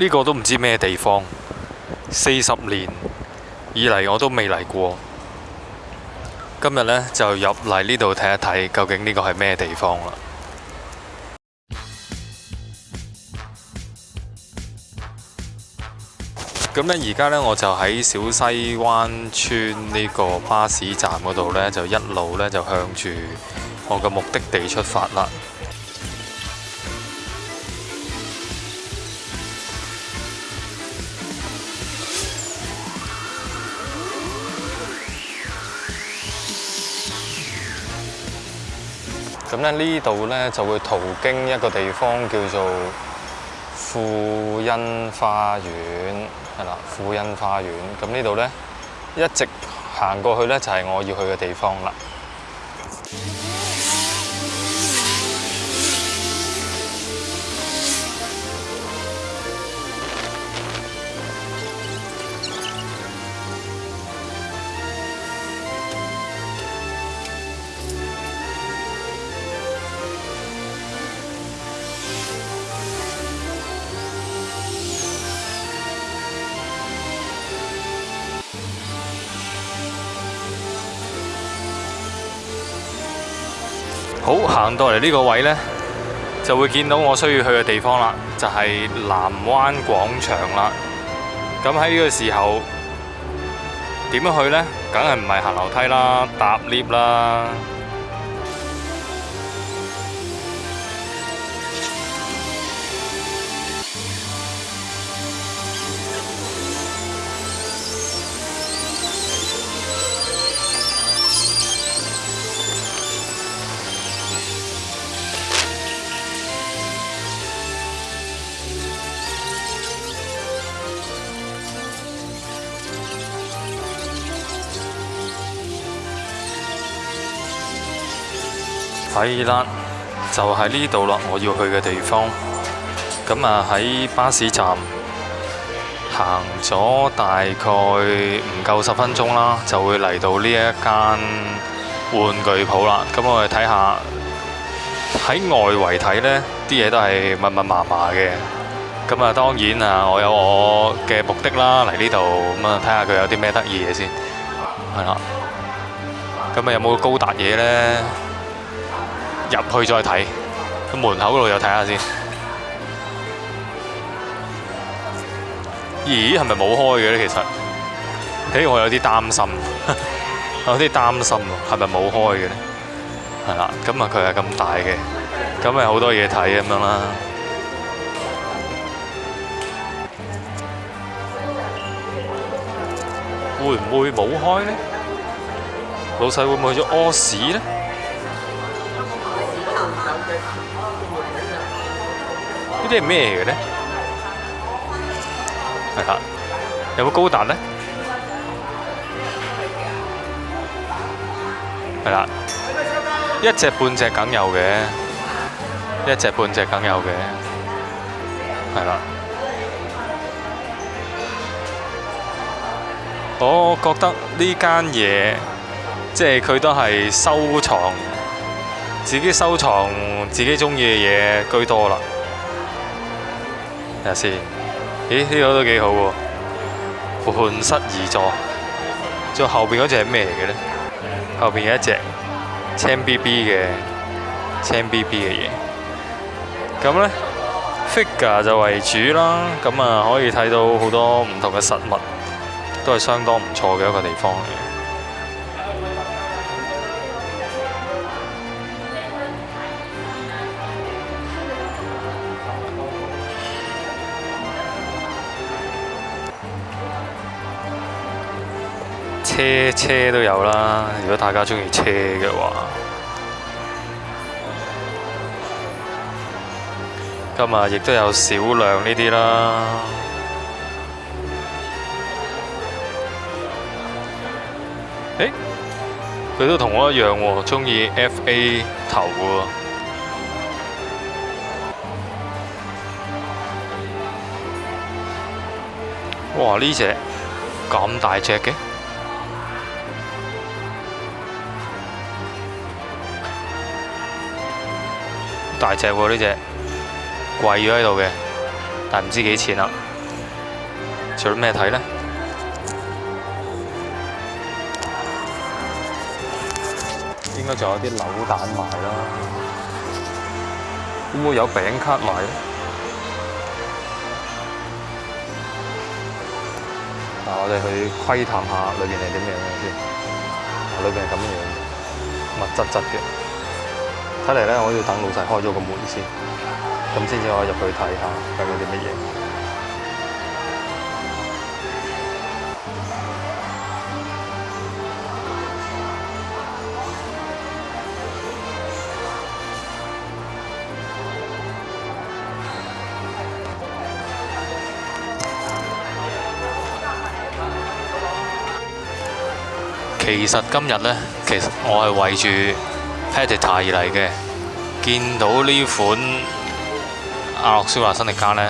呢個都唔知咩地方，四十年以嚟我都未嚟過。今日呢，就入嚟呢度睇一睇，究竟呢個係咩地方啦？咁咧而家咧，我就喺小西灣村呢個巴士站嗰度咧，就一路咧就向住我嘅目的地出發啦。咁咧呢度咧就會途經一個地方叫做富欣花園，係啦，富欣花園。咁呢度咧一直行過去咧就係我要去嘅地方啦。好行到嚟呢个位呢，就会见到我需要去嘅地方啦，就系南湾广场啦。咁喺呢个时候点样去呢？梗系唔系行楼梯啦，搭 lift 啦。系啦，就喺呢度啦，我要去嘅地方。咁啊，喺巴士站行咗大概唔够十分钟啦，就会嚟到呢一间玩具铺啦。咁我哋睇下喺外围睇呢啲嘢都系密密麻麻嘅。咁啊，当然啊，我有我嘅目的啦，嚟呢度咁啊，睇下佢有啲咩得意嘢先。系啦，咁啊，有冇高达嘢呢？入去再睇，喺門口嗰度又睇下先。咦，系咪冇開嘅咧？其實，诶，我有啲擔心，有啲擔心喎，係咪冇開嘅咧？係啦，咁啊，佢係咁大嘅，咁咪好多嘢睇咁樣啦。會唔會冇開咧？老細會唔會去咗屙屎咧？呢啲系咩嘅咧？系啦，有冇高達咧？系啦，一隻半隻梗有嘅，一隻半隻梗有嘅，系啦。我覺得呢間嘢，即系佢都係收藏。自己收藏自己中意嘅嘢居多啦。下先，咦呢个都几好喎，盘室而坐。再后边嗰只系咩嚟嘅咧？后边有一只青 B B 嘅青 B B 嘅嘢。咁咧，figure 就为主啦。咁啊可以睇到好多唔同嘅实物，都系相当唔错嘅一个地方嘅。车车都有啦，如果大家中意车嘅话，今日亦都有少量呢啲啦。佢都同我一样，中意 F A 头喎。哇！呢只咁大只嘅？大隻喎呢只，貴咗喺度嘅，但唔知幾錢啦。仲有咩睇呢？應該仲有啲扭蛋賣啦。會唔會有餅卡賣咧？嗱，我哋去窺探下裏面係點樣嘅先。裏面係咁樣，密質質嘅。睇嚟咧，我要等老细開咗個門先，咁先至可以入去睇下睇有啲乜嘢。其實今日咧，其實我係圍住。p a t r 而嚟嘅，見到呢款阿洛斯華新力加呢，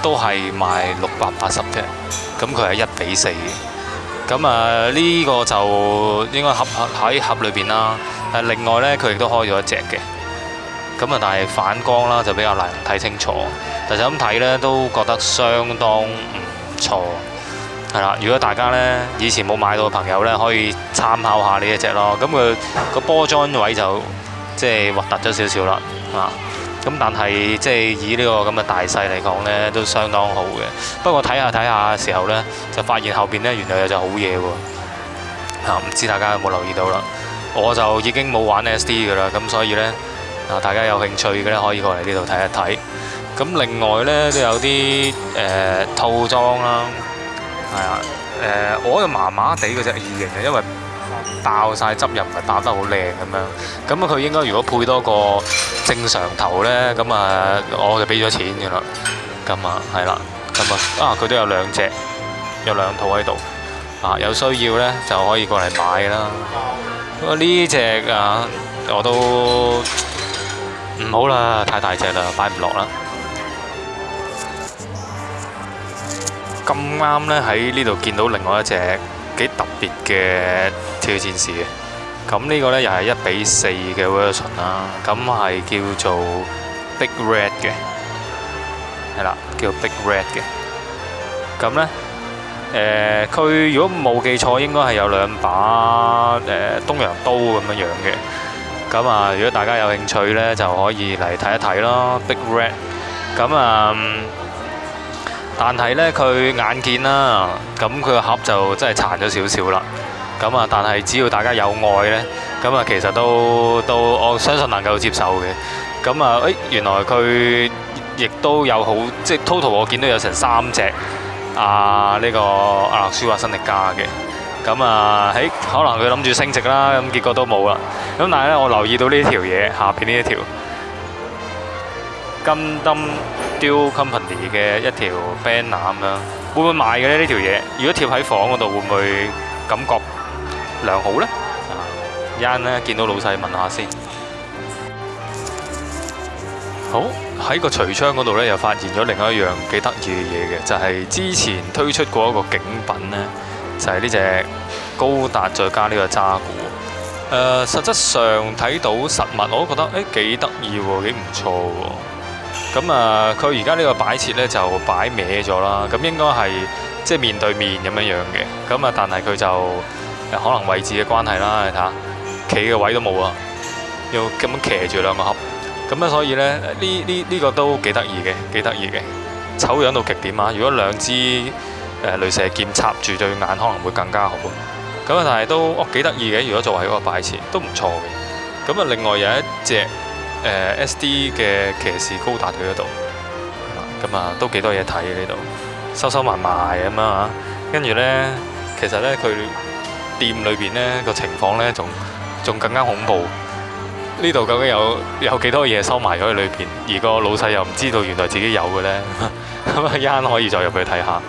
都係賣六百八十隻，咁佢係一比四嘅。咁啊，呢個就應該盒喺盒裏面啦。另外呢，佢亦都開咗一隻嘅。咁啊，但係反光啦，就比較難睇清楚。但係咁睇呢，都覺得相當唔錯。系啦，如果大家咧以前冇買到嘅朋友咧，可以參考下呢一隻咯。咁佢個波裝位就即係核突咗少少啦，啊！咁但係即係以呢個咁嘅大细嚟講咧，都相當好嘅。不過睇下睇下嘅時候咧，就發現後边咧原來有隻好嘢喎。唔知大家有冇留意到啦？我就已經冇玩 SD 噶啦，咁所以咧啊，大家有興趣嘅咧可以過嚟呢度睇一睇。咁另外咧都有啲誒套裝啦。系啊，诶，我就麻麻地嗰只异形嘅，因为爆晒汁又唔系爆得好靓咁样，咁啊佢应该如果配多个正常头咧，咁啊我就俾咗钱嘅啦，咁啊系啦，咁啊啊佢都有两只，有两套喺度，啊有需要咧就可以过嚟买啦，不过呢只啊我都唔好啦，太大只啦，摆唔落啦。咁啱咧喺呢度見到另外一隻幾特別嘅跳戰士嘅，咁呢個咧又係一比四嘅 version 啦，咁係叫做 Big Red 嘅，係啦，叫 Big Red 嘅，咁咧誒佢如果冇記錯應該係有兩把誒東洋刀咁樣樣嘅，咁啊如果大家有興趣呢，就可以嚟睇一睇咯，Big Red，咁啊～但係呢，佢眼見啦，咁佢個盒就真係殘咗少少啦。咁啊，但係只要大家有愛呢，咁啊，其實都都我相信能夠接受嘅。咁啊，誒，原來佢亦都有好，即系 total 我見都有成三隻啊呢個阿諾舒华新力加嘅。咁啊，喺可能佢諗住升值啦，咁結果都冇啦。咁但係呢，我留意到呢條嘢，下边呢一條金鈴。Deal company 嘅一條 banner 咁樣，會唔會賣嘅咧？呢條嘢，如果貼喺房嗰度，會唔會感覺良好呢？啊，一 n 咧，見到老細問下先。好喺個櫥窗嗰度咧，又發現咗另外一樣幾得意嘅嘢嘅，就係之前推出過一個景品咧，就係呢只高達再加呢個渣鼓。誒，實質上睇到實物我都覺得誒幾得意喎，幾唔錯喎。咁啊，佢而家呢個擺設咧就擺歪咗啦。咁應該係即係面對面咁樣樣嘅。咁啊，但係佢就可能位置嘅關係啦。你睇下企嘅位都冇啊，要咁樣騎住兩個盒。咁啊，所以咧呢呢呢個都幾得意嘅，幾得意嘅。醜樣到極點啊！如果兩支誒雷射劍插住對眼，可能會更加好。咁啊，但係都幾得意嘅。如果作為一個擺設都唔錯嘅。咁啊，另外有一隻。誒 SD 嘅騎士高達佢嗰度，咁啊都幾多嘢睇呢度，收收埋埋咁啊，跟住咧，其實咧佢店裏邊咧個情況咧，仲仲更加恐怖。呢度究竟有有幾多嘢收埋咗喺裏邊？而個老細又唔知道原來自己有嘅咧，咁啊可以再入去睇下。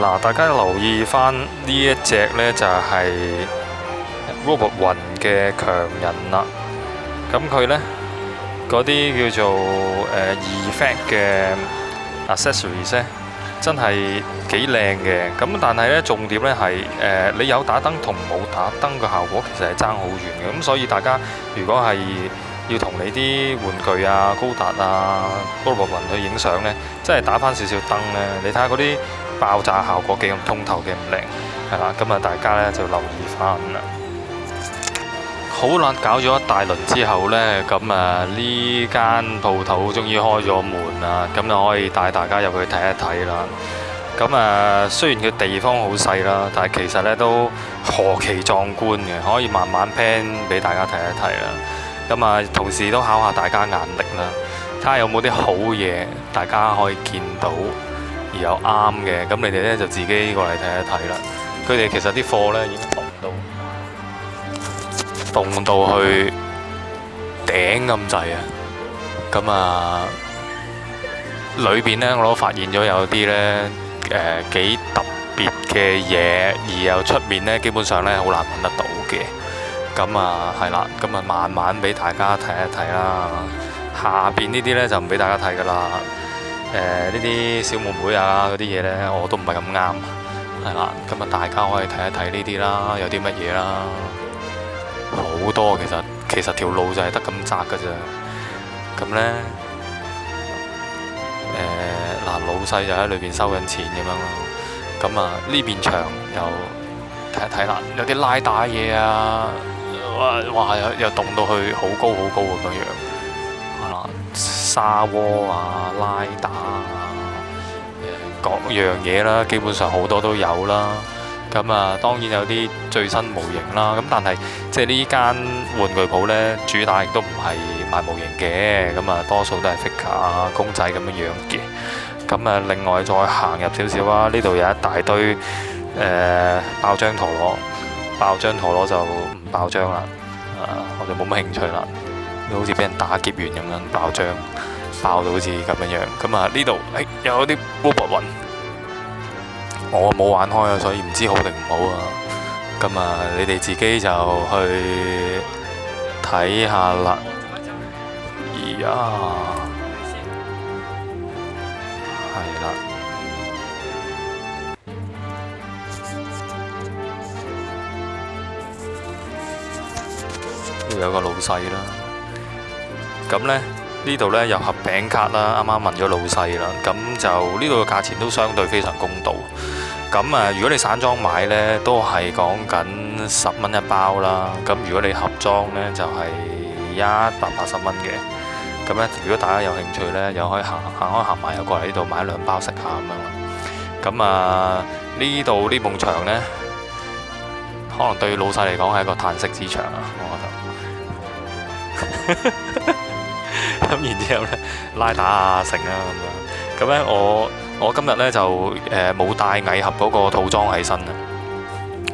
嗱，大家留意翻呢一隻咧，就係。Robo 云嘅强人啦，咁佢呢嗰啲叫做诶 effect 嘅 accessories 咧，真系几靓嘅。咁但系呢，重点呢系诶你有打灯同冇打灯嘅效果其实系争好远嘅。咁所以大家如果系要同你啲玩具啊、高达啊、Robo 云去影相呢，真系打翻少少灯呢，你睇下嗰啲爆炸效果几咁通透嘅唔靓。系啦，咁啊大家咧就留意翻啦。好难搞咗一大轮之后呢，咁啊呢间铺头终于开咗门啦，咁就可以带大家入去睇一睇啦。咁啊虽然佢地方好细啦，但系其实呢都何其壮观嘅，可以慢慢 p a n 俾大家睇一睇啦。咁啊同时都考下大家眼力啦，睇下有冇啲好嘢，大家可以见到而又啱嘅。咁你哋呢就自己过嚟睇一睇啦。佢哋其实啲货呢。洞到去頂咁滯啊！咁啊，裏边咧我都發現咗有啲咧诶幾特別嘅嘢，而又出面咧基本上咧好難揾得到嘅。咁啊係啦，咁啊慢慢俾大家睇一睇啦。下边呢啲咧就唔俾大家睇噶啦。誒呢啲小妹妹啊嗰啲嘢咧我都唔係咁啱，係啦。咁啊大家可以睇一睇呢啲啦，有啲乜嘢啦。好多其實其實條路就係得咁窄嘅啫，咁咧誒嗱老細就喺裏面收緊錢咁樣咯，咁啊呢邊牆又睇一睇啦，有啲拉打嘢啊，哇哇又又棟到去好高好高咁樣，啊沙窩啊拉打啊各樣嘢啦，基本上好多都有啦。咁啊，當然有啲最新模型啦。咁但係，即係呢間玩具鋪呢，主打亦都唔係賣模型嘅。咁啊，多數都係 figure 啊，公仔咁樣樣嘅。咁啊，另外再行入少少啊，呢度有一大堆誒爆張陀螺。爆張陀螺就唔爆張啦。啊，我就冇乜興趣啦。好似俾人打劫完咁樣，爆張爆到好似咁樣樣。咁啊，呢度誒有啲 r o 雲。我冇玩開啊，所以唔知好定唔好啊。咁啊，你哋自己就去睇下啦。呀，系啦，又有個老細啦。咁咧？呢度呢有盒餅卡啦，啱啱問咗老細啦，咁就呢度嘅價錢都相對非常公道。咁啊，如果你散裝買呢，都係講緊十蚊一包啦。咁如果你盒裝呢，就係一百八十蚊嘅。咁咧，如果大家有興趣呢，又可以行行開行埋，又過嚟呢度買兩包食下咁樣。咁啊，呢度呢埲牆呢，可能對老細嚟講係一個嘆息之場啊，我覺得。咁然之後咧，拉打啊成啊咁樣，咁咧我我今日咧就誒冇帶矮盒嗰個套裝喺身啊。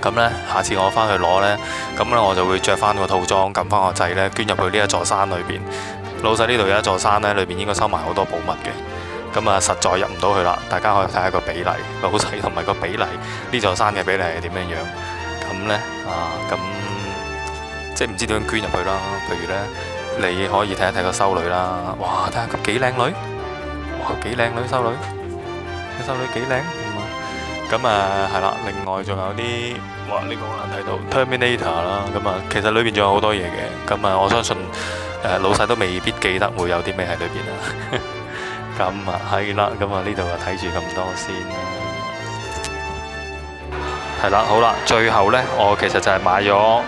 咁咧下次我翻去攞咧，咁咧我就會着翻個套裝，撳翻個掣咧捐入去呢一座山裏邊。老細呢度有一座山咧，裏邊應該收埋好多寶物嘅。咁啊，實在入唔到去啦。大家可以睇下個比例，老細同埋個比例呢座山嘅比例係點樣樣。咁咧啊，咁即係唔知點樣捐入去啦。譬如咧。你可以睇一睇個修女啦，哇！睇下佢幾靚女，哇！幾靚女修女，个修女幾靚，咁啊係啦。另外仲有啲，哇！呢個好難睇到 Terminator 啦，咁啊，其實裏面仲有好多嘢嘅，咁啊，我相信誒老细都未必記得會有啲咩喺裏面啦。咁啊係啦，咁啊呢度啊睇住咁多先系係啦，好啦，最後咧，我其實就係買咗。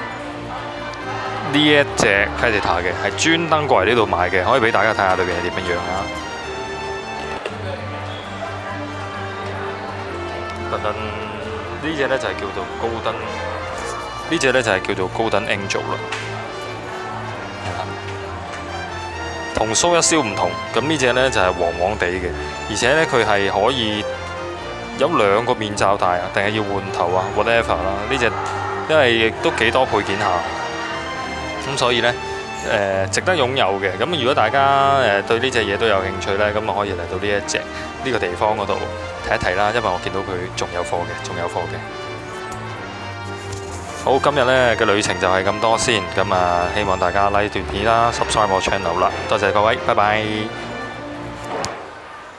呢一只 Predator 嘅系专登过嚟呢度买嘅，可以俾大家睇下里边系点样样啦。高呢只咧就系叫做高登，呢只咧就系叫做高登 Angel 啦。同苏一燒唔同，咁呢只咧就系黄黄地嘅，而且咧佢系可以有两个面罩戴啊，定系要换头啊，whatever 啦。呢只因为亦都几多配件下。咁所以呢，誒值得擁有嘅。咁如果大家誒對呢只嘢都有興趣呢，咁啊可以嚟到呢一隻呢個地方嗰度睇一睇啦。因為我見到佢仲有貨嘅，仲有貨嘅。好，今日呢嘅旅程就係咁多先。咁啊，希望大家 like 段片啦，subscribe 我 channel 啦。多謝各位，拜拜。